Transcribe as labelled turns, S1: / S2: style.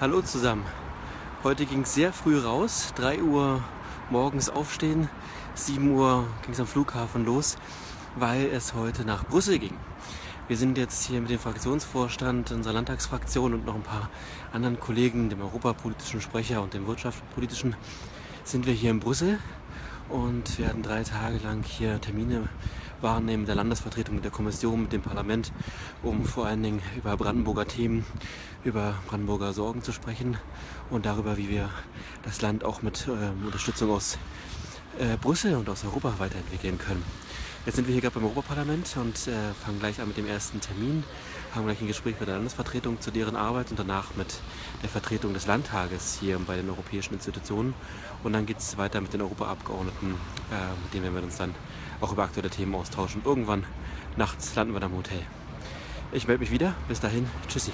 S1: Hallo zusammen. Heute ging es sehr früh raus. 3 Uhr morgens aufstehen. 7 Uhr ging es am Flughafen los, weil es heute nach Brüssel ging. Wir sind jetzt hier mit dem Fraktionsvorstand unserer Landtagsfraktion und noch ein paar anderen Kollegen, dem europapolitischen Sprecher und dem wirtschaftspolitischen, sind wir hier in Brüssel und werden drei Tage lang hier Termine wahrnehmen mit der Landesvertretung, mit der Kommission, mit dem Parlament, um vor allen Dingen über Brandenburger Themen, über Brandenburger Sorgen zu sprechen und darüber, wie wir das Land auch mit äh, Unterstützung aus äh, Brüssel und aus Europa weiterentwickeln können. Jetzt sind wir hier gerade beim Europaparlament und äh, fangen gleich an mit dem ersten Termin, haben gleich ein Gespräch mit der Landesvertretung zu deren Arbeit und danach mit der Vertretung des Landtages hier bei den europäischen Institutionen. Und dann geht es weiter mit den Europaabgeordneten, äh, mit denen werden wir uns dann auch über aktuelle Themen austauschen. Irgendwann nachts landen wir dann im Hotel. Ich melde mich wieder. Bis dahin. Tschüssi.